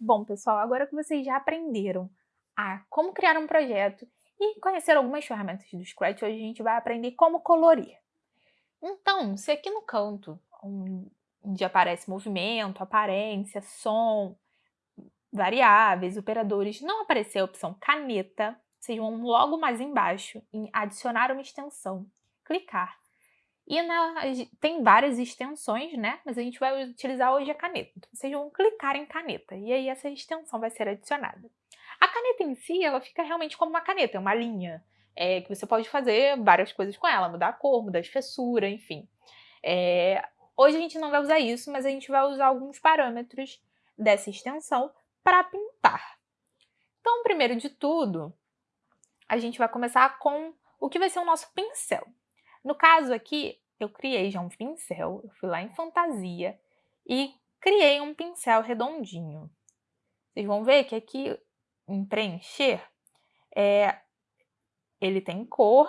Bom, pessoal, agora que vocês já aprenderam a como criar um projeto e conhecer algumas ferramentas do Scratch, hoje a gente vai aprender como colorir. Então, se aqui no canto onde aparece movimento, aparência, som, variáveis, operadores, não aparecer a opção caneta, vocês vão logo mais embaixo em adicionar uma extensão, clicar e na, tem várias extensões, né? Mas a gente vai utilizar hoje a caneta. Então, vocês vão clicar em caneta e aí essa extensão vai ser adicionada. A caneta em si, ela fica realmente como uma caneta, é uma linha, é, que você pode fazer várias coisas com ela, mudar a cor, mudar a espessura, enfim. É, hoje a gente não vai usar isso, mas a gente vai usar alguns parâmetros dessa extensão para pintar. Então, primeiro de tudo, a gente vai começar com o que vai ser o nosso pincel. No caso aqui, eu criei já um pincel, eu fui lá em fantasia e criei um pincel redondinho. Vocês vão ver que aqui em preencher, é, ele tem cor,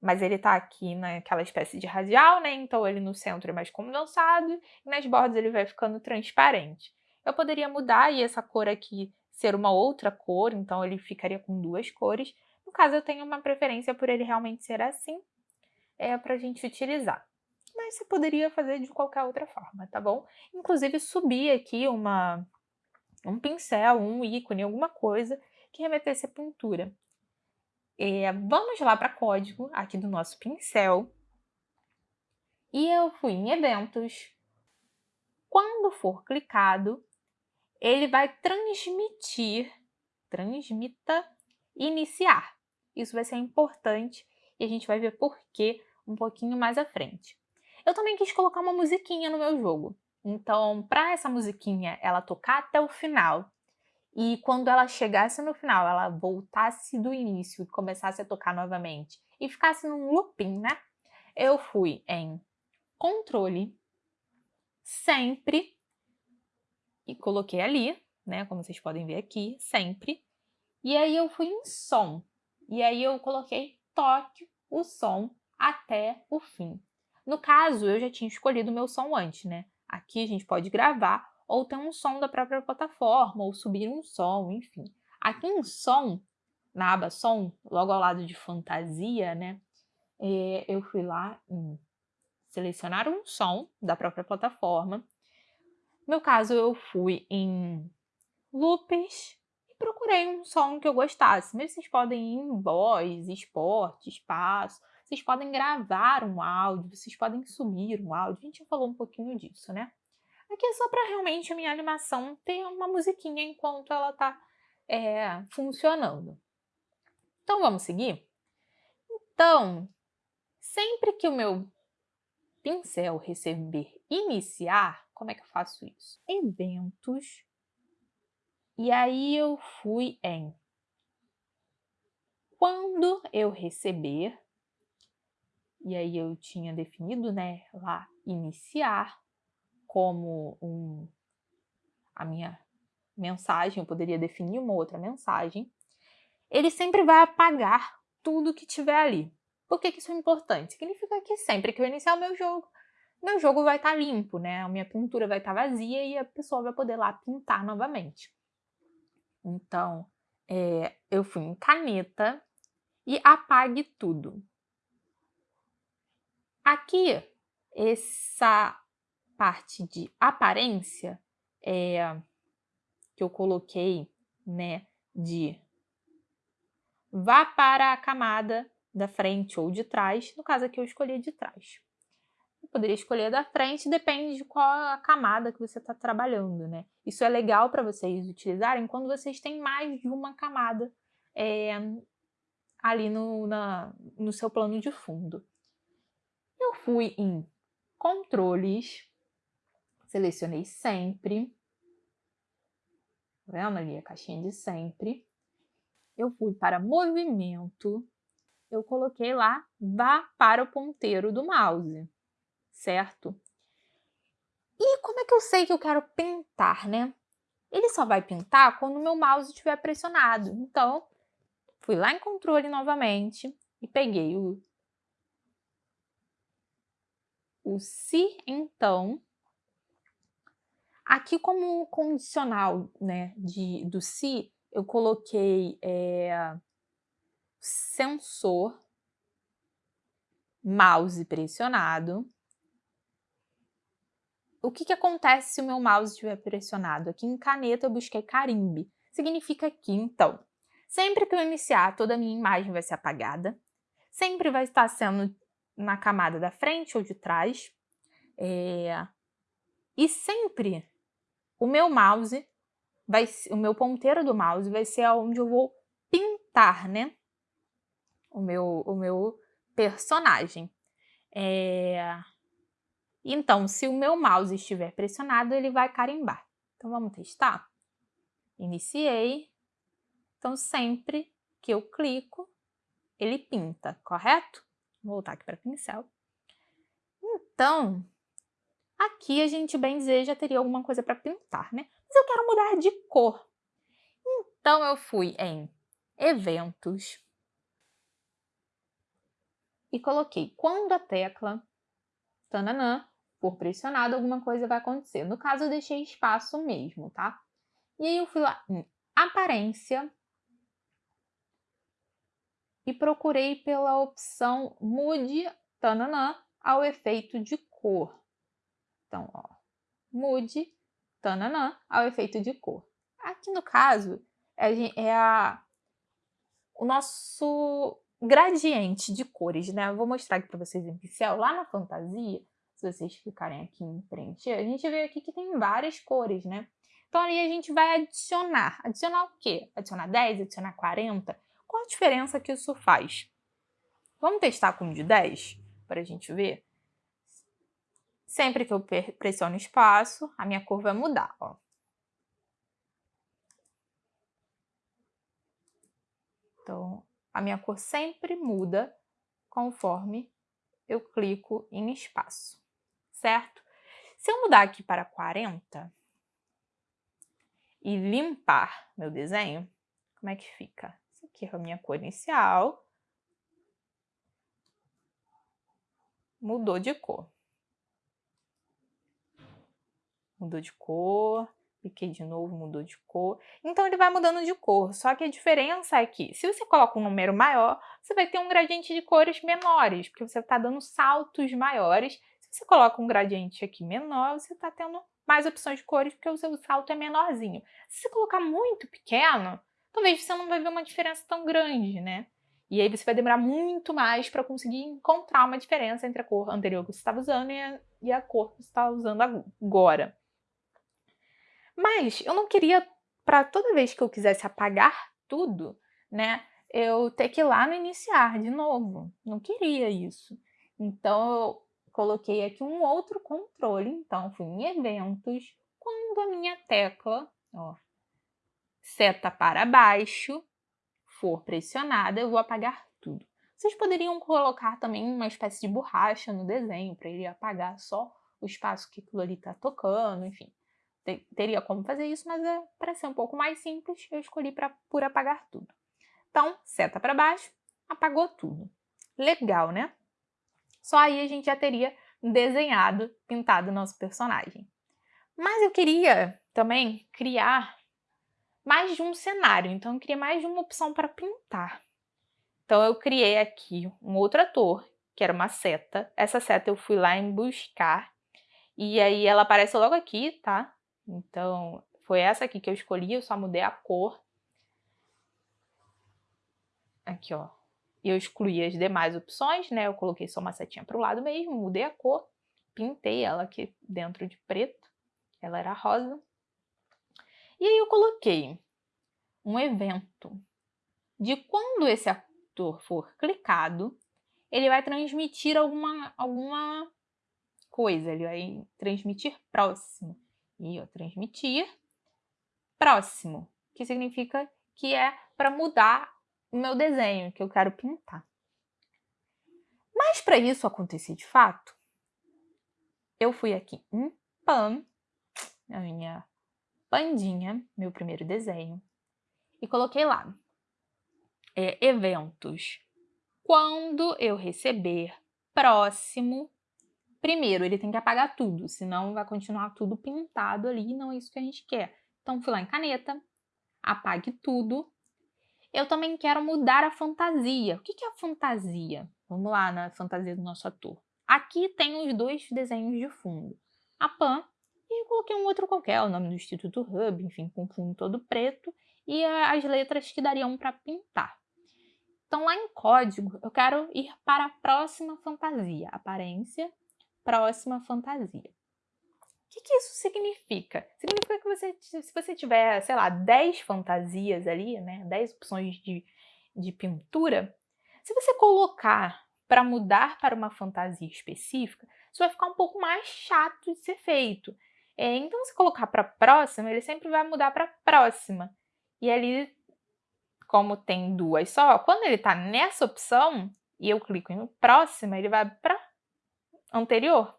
mas ele tá aqui naquela espécie de radial, né? Então ele no centro é mais condensado e nas bordas ele vai ficando transparente. Eu poderia mudar aí essa cor aqui ser uma outra cor, então ele ficaria com duas cores. No caso, eu tenho uma preferência por ele realmente ser assim, é para a gente utilizar. Mas você poderia fazer de qualquer outra forma, tá bom? Inclusive subir aqui uma, um pincel, um ícone, alguma coisa que remetesse à pintura. É, vamos lá para código aqui do nosso pincel. E eu fui em eventos. Quando for clicado, ele vai transmitir, transmita, iniciar. Isso vai ser importante e a gente vai ver por que um pouquinho mais à frente. Eu também quis colocar uma musiquinha no meu jogo. Então, para essa musiquinha ela tocar até o final e quando ela chegasse no final, ela voltasse do início e começasse a tocar novamente e ficasse num looping, né? Eu fui em controle, sempre, e coloquei ali, né? Como vocês podem ver aqui, sempre. E aí eu fui em som. E aí eu coloquei toque o som até o fim. No caso, eu já tinha escolhido o meu som antes, né? Aqui a gente pode gravar ou ter um som da própria plataforma, ou subir um som, enfim. Aqui em som, na aba som, logo ao lado de fantasia, né? É, eu fui lá em selecionar um som da própria plataforma. No meu caso, eu fui em loops procurei um som que eu gostasse. Mas vocês podem ir em voz, esporte, espaço, vocês podem gravar um áudio, vocês podem subir um áudio. A gente já falou um pouquinho disso, né? Aqui é só para realmente a minha animação ter uma musiquinha enquanto ela está é, funcionando. Então vamos seguir? Então, sempre que o meu pincel receber iniciar, como é que eu faço isso? Eventos, e aí eu fui em quando eu receber, e aí eu tinha definido, né, lá iniciar como um, a minha mensagem, eu poderia definir uma outra mensagem, ele sempre vai apagar tudo que tiver ali. Por que, que isso é importante? Significa que sempre que eu iniciar o meu jogo, meu jogo vai estar tá limpo, né? A minha pintura vai estar tá vazia e a pessoa vai poder lá pintar novamente. Então, é, eu fui em caneta e apague tudo. Aqui, essa parte de aparência é, que eu coloquei, né, de vá para a camada da frente ou de trás, no caso aqui eu escolhi de trás. Eu poderia escolher da frente, depende de qual a camada que você está trabalhando, né? Isso é legal para vocês utilizarem quando vocês têm mais de uma camada é, ali no, na, no seu plano de fundo. Fui em controles, selecionei sempre, tá vendo ali a caixinha de sempre. Eu fui para movimento, eu coloquei lá, vá para o ponteiro do mouse certo? E como é que eu sei que eu quero pintar, né? Ele só vai pintar quando o meu mouse estiver pressionado. Então, fui lá em controle novamente e peguei o, o se então. Aqui como condicional né, de, do se, eu coloquei é, sensor, mouse pressionado. O que, que acontece se o meu mouse estiver pressionado? Aqui em caneta eu busquei carimbe. Significa que, então, sempre que eu iniciar, toda a minha imagem vai ser apagada. Sempre vai estar sendo na camada da frente ou de trás. É... E sempre o meu mouse, vai, o meu ponteiro do mouse vai ser onde eu vou pintar, né? O meu, o meu personagem. É... Então, se o meu mouse estiver pressionado, ele vai carimbar. Então, vamos testar? Iniciei. Então, sempre que eu clico, ele pinta, correto? Vou voltar aqui para pincel. Então, aqui a gente, bem dizer, já teria alguma coisa para pintar, né? Mas eu quero mudar de cor. Então, eu fui em Eventos e coloquei quando a tecla tananã, for pressionada, alguma coisa vai acontecer. No caso, eu deixei espaço mesmo, tá? E aí eu fui lá em Aparência e procurei pela opção Mude tananã ao efeito de cor. Então, ó, mude tananã ao efeito de cor. Aqui no caso é, é a, o nosso gradiente de cores, né? Eu vou mostrar aqui para vocês em pincel. Lá na fantasia, se vocês ficarem aqui em frente, a gente vê aqui que tem várias cores, né? Então ali a gente vai adicionar. Adicionar o quê? Adicionar 10, adicionar 40? Qual a diferença que isso faz? Vamos testar com de 10 para a gente ver? Sempre que eu pressiono espaço, a minha cor vai mudar, ó. Então, a minha cor sempre muda conforme eu clico em espaço, certo? Se eu mudar aqui para 40 e limpar meu desenho, como é que fica? Aqui é a minha cor inicial. Mudou de cor. Mudou de cor cliquei de novo, mudou de cor. Então ele vai mudando de cor, só que a diferença é que se você coloca um número maior, você vai ter um gradiente de cores menores, porque você está dando saltos maiores. Se você coloca um gradiente aqui menor, você está tendo mais opções de cores, porque o seu salto é menorzinho. Se você colocar muito pequeno, talvez você não vai ver uma diferença tão grande, né? E aí você vai demorar muito mais para conseguir encontrar uma diferença entre a cor anterior que você estava usando e a, e a cor que você está usando agora. Mas eu não queria, para toda vez que eu quisesse apagar tudo, né, eu ter que ir lá no iniciar de novo. Não queria isso. Então, eu coloquei aqui um outro controle. Então, fui em eventos. Quando a minha tecla, ó, seta para baixo, for pressionada, eu vou apagar tudo. Vocês poderiam colocar também uma espécie de borracha no desenho, para ele apagar só o espaço que aquilo ali está tocando, enfim teria como fazer isso, mas é, para ser um pouco mais simples, eu escolhi pra, por apagar tudo. Então, seta para baixo, apagou tudo. Legal, né? Só aí a gente já teria desenhado, pintado o nosso personagem. Mas eu queria também criar mais de um cenário, então eu queria mais de uma opção para pintar. Então eu criei aqui um outro ator, que era uma seta. Essa seta eu fui lá em buscar, e aí ela aparece logo aqui, tá? Então, foi essa aqui que eu escolhi, eu só mudei a cor. Aqui, ó. Eu excluí as demais opções, né? Eu coloquei só uma setinha para o lado mesmo, mudei a cor, pintei ela aqui dentro de preto. Ela era rosa. E aí eu coloquei um evento de quando esse ator for clicado, ele vai transmitir alguma, alguma coisa, ele vai transmitir próximo e eu transmitir. Próximo, que significa que é para mudar o meu desenho que eu quero pintar. Mas para isso acontecer de fato, eu fui aqui em PAN, a minha pandinha, meu primeiro desenho, e coloquei lá é, eventos. Quando eu receber próximo primeiro, ele tem que apagar tudo, senão vai continuar tudo pintado ali, não é isso que a gente quer. Então, fui lá em caneta, apague tudo. Eu também quero mudar a fantasia. O que é a fantasia? Vamos lá na fantasia do nosso ator. Aqui tem os dois desenhos de fundo. A Pan e coloquei um outro qualquer, o nome do Instituto Hub, enfim, com fundo todo preto e as letras que dariam para pintar. Então, lá em código, eu quero ir para a próxima fantasia. Aparência, próxima fantasia. O que, que isso significa? Significa que você, se você tiver, sei lá, 10 fantasias ali, né, 10 opções de, de pintura, se você colocar para mudar para uma fantasia específica, isso vai ficar um pouco mais chato de ser feito. É, então, se colocar para próxima, ele sempre vai mudar para próxima. E ali, como tem duas só, quando ele está nessa opção, e eu clico em próxima, ele vai para anterior.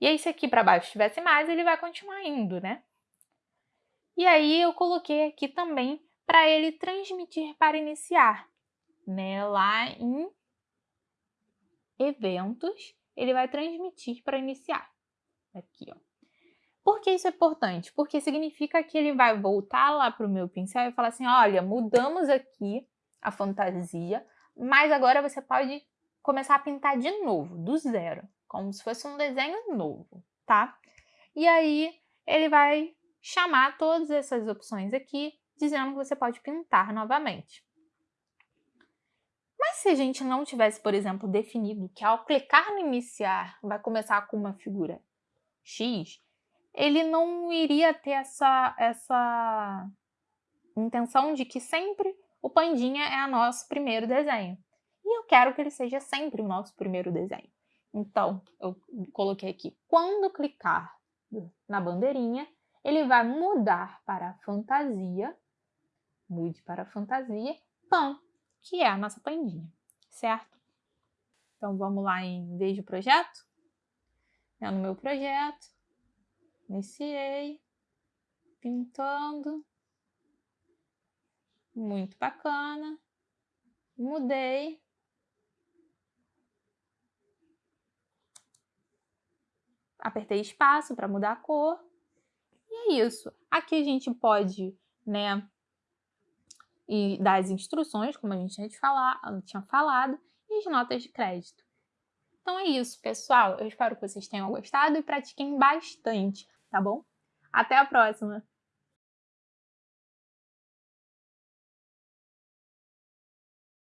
E aí, se aqui para baixo tivesse mais, ele vai continuar indo, né? E aí, eu coloquei aqui também para ele transmitir para iniciar, né? Lá em eventos, ele vai transmitir para iniciar. Aqui, ó. Por que isso é importante? Porque significa que ele vai voltar lá para o meu pincel e falar assim, olha, mudamos aqui a fantasia, mas agora você pode começar a pintar de novo, do zero, como se fosse um desenho novo, tá? E aí ele vai chamar todas essas opções aqui, dizendo que você pode pintar novamente. Mas se a gente não tivesse, por exemplo, definido que ao clicar no iniciar vai começar com uma figura X, ele não iria ter essa, essa intenção de que sempre o Pandinha é o nosso primeiro desenho. E eu quero que ele seja sempre o nosso primeiro desenho. Então, eu coloquei aqui, quando clicar na bandeirinha, ele vai mudar para a fantasia, mude para fantasia, PAN, que é a nossa pandinha, certo? Então, vamos lá em Veja o Projeto. É no meu projeto. Iniciei pintando. Muito bacana. Mudei. Apertei espaço para mudar a cor. E é isso. Aqui a gente pode, né, e dar as instruções, como a gente tinha, falar, tinha falado, e as notas de crédito. Então é isso, pessoal. Eu espero que vocês tenham gostado e pratiquem bastante tá bom? Até a próxima!